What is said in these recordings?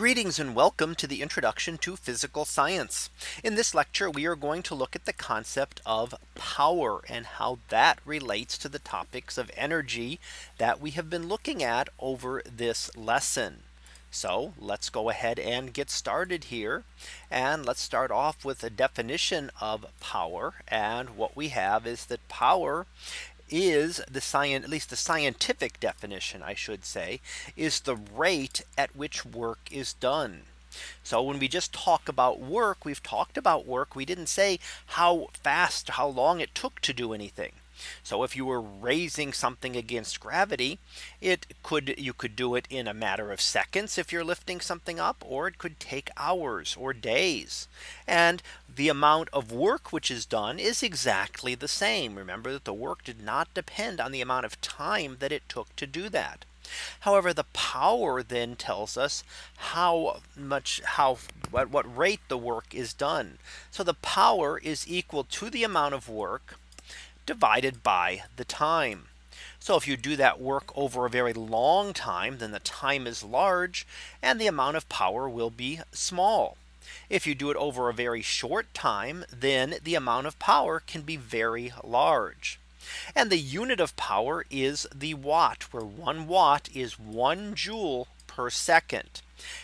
Greetings and welcome to the introduction to physical science. In this lecture, we are going to look at the concept of power and how that relates to the topics of energy that we have been looking at over this lesson. So let's go ahead and get started here. And let's start off with a definition of power. And what we have is that power is the science at least the scientific definition I should say is the rate at which work is done. So when we just talk about work, we've talked about work. We didn't say how fast, how long it took to do anything. So if you were raising something against gravity, it could you could do it in a matter of seconds if you're lifting something up or it could take hours or days. And the amount of work which is done is exactly the same. Remember that the work did not depend on the amount of time that it took to do that. However, the power then tells us how much how at what rate the work is done. So the power is equal to the amount of work divided by the time. So if you do that work over a very long time, then the time is large and the amount of power will be small. If you do it over a very short time, then the amount of power can be very large. And the unit of power is the watt where one watt is one joule per second.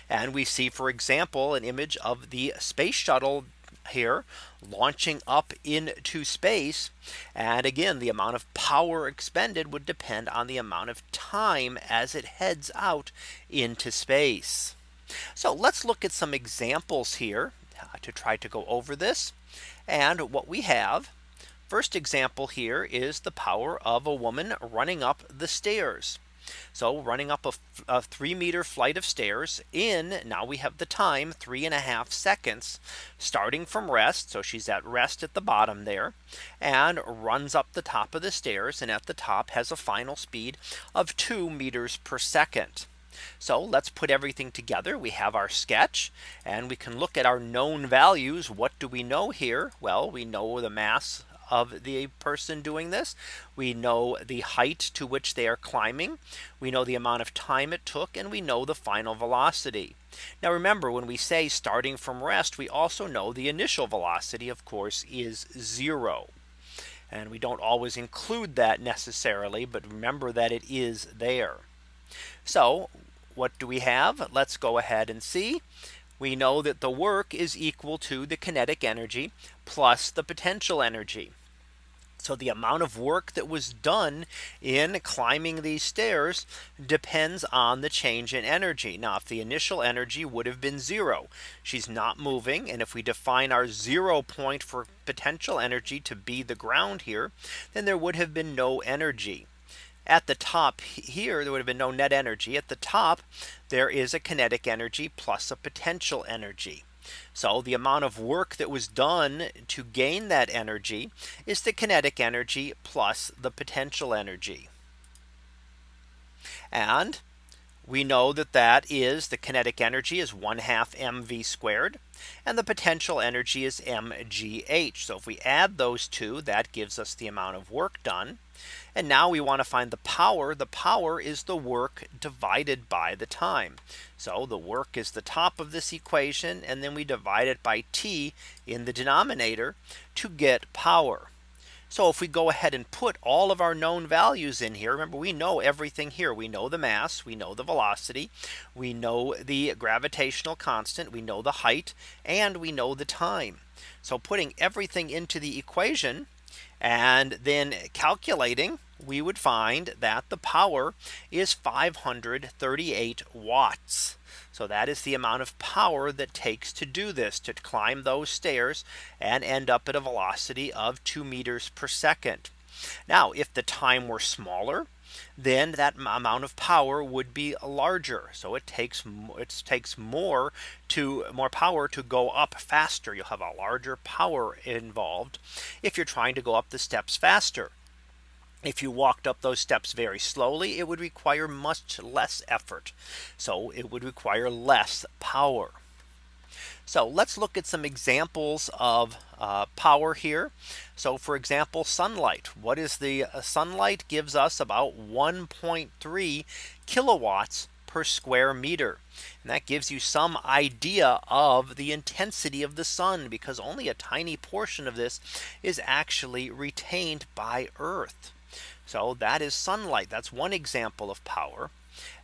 And we see, for example, an image of the space shuttle here launching up into space. And again, the amount of power expended would depend on the amount of time as it heads out into space. So let's look at some examples here uh, to try to go over this. And what we have First example here is the power of a woman running up the stairs. So running up a, a, three meter flight of stairs in now we have the time three and a half seconds starting from rest. So she's at rest at the bottom there and runs up the top of the stairs and at the top has a final speed of two meters per second. So let's put everything together. We have our sketch and we can look at our known values. What do we know here? Well, we know the mass of the person doing this. We know the height to which they are climbing. We know the amount of time it took and we know the final velocity. Now remember when we say starting from rest, we also know the initial velocity of course is zero. And we don't always include that necessarily, but remember that it is there. So what do we have? Let's go ahead and see we know that the work is equal to the kinetic energy plus the potential energy. So the amount of work that was done in climbing these stairs depends on the change in energy. Now, if the initial energy would have been zero, she's not moving. And if we define our zero point for potential energy to be the ground here, then there would have been no energy at the top here there would have been no net energy at the top there is a kinetic energy plus a potential energy so the amount of work that was done to gain that energy is the kinetic energy plus the potential energy and we know that that is the kinetic energy is 1 half mv squared and the potential energy is mgh. So if we add those two that gives us the amount of work done. And now we want to find the power. The power is the work divided by the time. So the work is the top of this equation and then we divide it by t in the denominator to get power. So if we go ahead and put all of our known values in here, remember we know everything here. We know the mass, we know the velocity, we know the gravitational constant, we know the height, and we know the time. So putting everything into the equation and then calculating, we would find that the power is 538 watts. So that is the amount of power that takes to do this to climb those stairs and end up at a velocity of 2 meters per second. Now if the time were smaller, then that amount of power would be larger. So it takes it takes more to more power to go up faster. You'll have a larger power involved if you're trying to go up the steps faster. If you walked up those steps very slowly, it would require much less effort. So it would require less power. So let's look at some examples of uh, power here. So for example, sunlight. What is the uh, sunlight gives us about 1.3 kilowatts per square meter. And that gives you some idea of the intensity of the sun because only a tiny portion of this is actually retained by Earth. So that is sunlight. That's one example of power.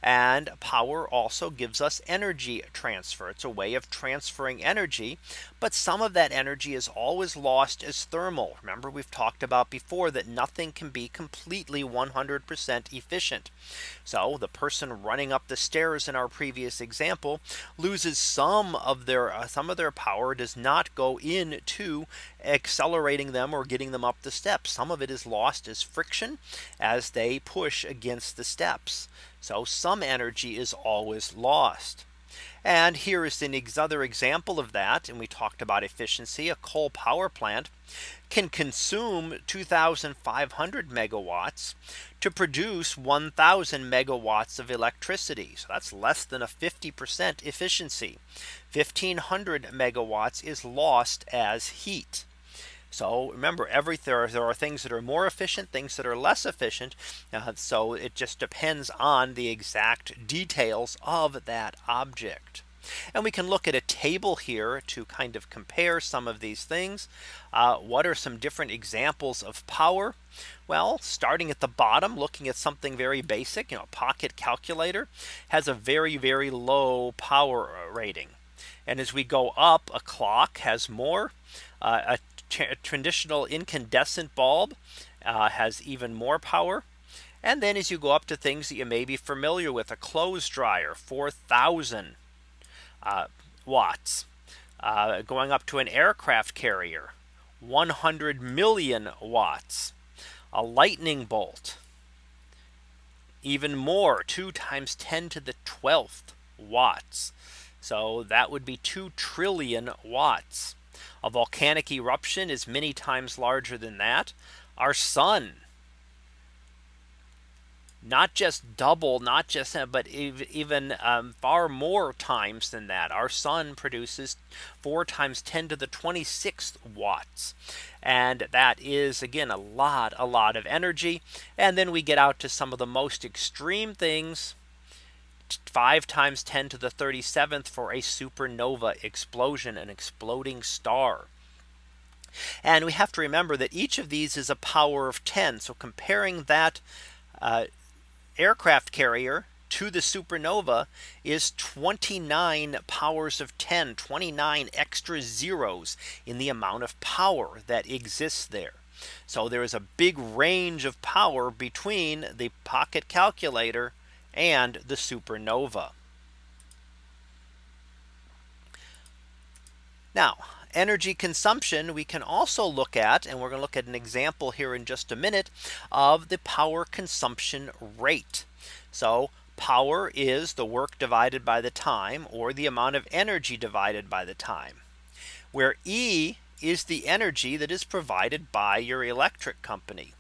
And power also gives us energy transfer. It's a way of transferring energy. But some of that energy is always lost as thermal. Remember, we've talked about before that nothing can be completely 100% efficient. So the person running up the stairs in our previous example loses some of their uh, some of their power does not go into accelerating them or getting them up the steps. Some of it is lost as friction as they push against the steps. So some energy is always lost. And here is another example of that. And we talked about efficiency. A coal power plant can consume 2500 megawatts to produce 1000 megawatts of electricity. So that's less than a 50% efficiency. 1500 megawatts is lost as heat. So remember every there are, there are things that are more efficient things that are less efficient. Uh, so it just depends on the exact details of that object. And we can look at a table here to kind of compare some of these things. Uh, what are some different examples of power? Well, starting at the bottom, looking at something very basic, you know, a pocket calculator has a very, very low power rating. And as we go up, a clock has more. Uh, a traditional incandescent bulb uh, has even more power. And then as you go up to things that you may be familiar with a clothes dryer 4000 uh, watts. Uh, going up to an aircraft carrier 100 million watts. A lightning bolt even more 2 times 10 to the 12th watts. So that would be 2 trillion watts a volcanic eruption is many times larger than that. Our sun not just double not just but even um, far more times than that. Our sun produces four times 10 to the 26th watts. And that is again a lot a lot of energy. And then we get out to some of the most extreme things 5 times 10 to the 37th for a supernova explosion, an exploding star. And we have to remember that each of these is a power of 10. So comparing that uh, aircraft carrier to the supernova is 29 powers of 10, 29 extra zeros in the amount of power that exists there. So there is a big range of power between the pocket calculator and the supernova. Now energy consumption we can also look at and we're going to look at an example here in just a minute of the power consumption rate. So power is the work divided by the time or the amount of energy divided by the time where E is the energy that is provided by your electric company.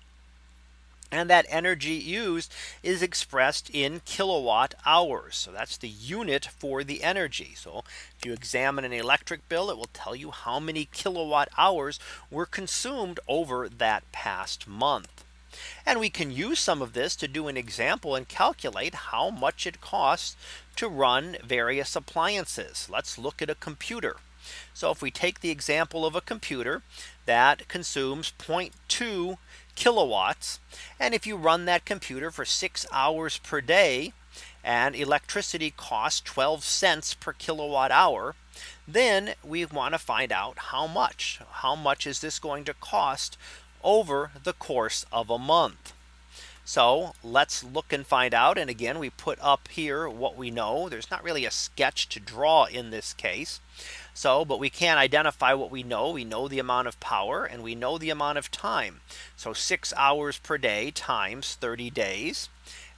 And that energy used is expressed in kilowatt hours. So that's the unit for the energy. So if you examine an electric bill, it will tell you how many kilowatt hours were consumed over that past month. And we can use some of this to do an example and calculate how much it costs to run various appliances. Let's look at a computer. So if we take the example of a computer that consumes 0.2 kilowatts. And if you run that computer for six hours per day, and electricity costs 12 cents per kilowatt hour, then we want to find out how much. How much is this going to cost over the course of a month? So let's look and find out. And again, we put up here what we know. There's not really a sketch to draw in this case. So but we can identify what we know. We know the amount of power and we know the amount of time. So six hours per day times 30 days.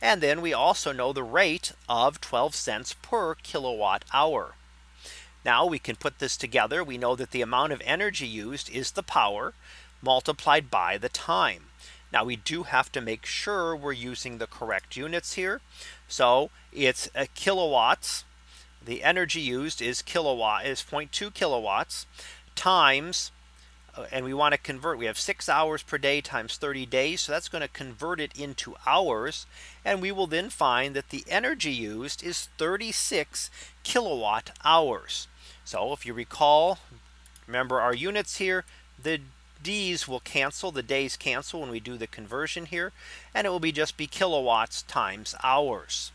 And then we also know the rate of 12 cents per kilowatt hour. Now we can put this together. We know that the amount of energy used is the power multiplied by the time. Now we do have to make sure we're using the correct units here. So it's a kilowatts the energy used is kilowatt is 0.2 kilowatts times uh, and we want to convert we have six hours per day times 30 days. So that's going to convert it into hours. And we will then find that the energy used is 36 kilowatt hours. So if you recall, remember our units here, the D's will cancel the days cancel when we do the conversion here. And it will be just be kilowatts times hours.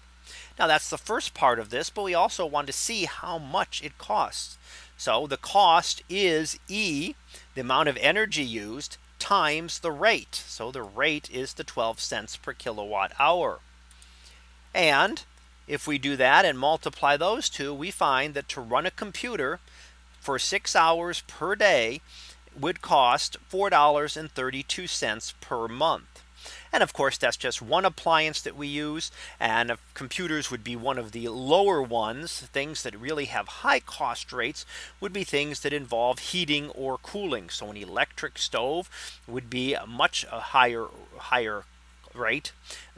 Now that's the first part of this, but we also want to see how much it costs. So the cost is E, the amount of energy used times the rate. So the rate is the 12 cents per kilowatt hour. And if we do that and multiply those two, we find that to run a computer for six hours per day would cost $4.32 per month. And of course, that's just one appliance that we use. And computers would be one of the lower ones. Things that really have high cost rates would be things that involve heating or cooling. So an electric stove would be a much higher higher rate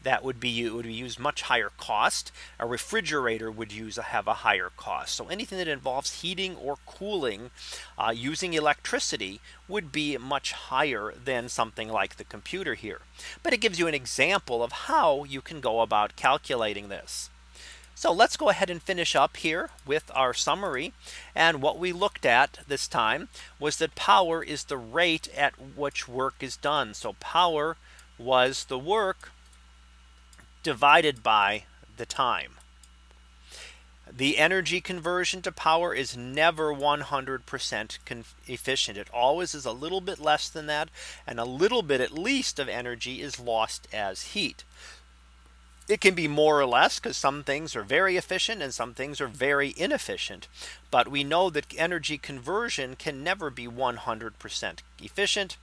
that would be would use much higher cost. A refrigerator would use a, have a higher cost. So anything that involves heating or cooling uh, using electricity would be much higher than something like the computer here. But it gives you an example of how you can go about calculating this. So let's go ahead and finish up here with our summary. And what we looked at this time was that power is the rate at which work is done. So power was the work divided by the time. The energy conversion to power is never 100% efficient. It always is a little bit less than that. And a little bit at least of energy is lost as heat. It can be more or less because some things are very efficient and some things are very inefficient. But we know that energy conversion can never be 100% efficient.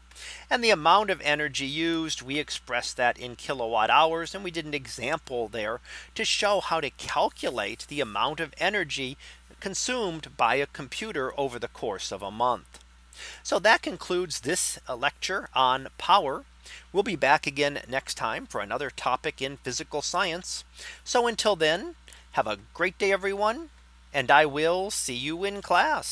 And the amount of energy used, we express that in kilowatt hours. And we did an example there to show how to calculate the amount of energy consumed by a computer over the course of a month. So that concludes this uh, lecture on power. We'll be back again next time for another topic in physical science. So until then, have a great day, everyone, and I will see you in class.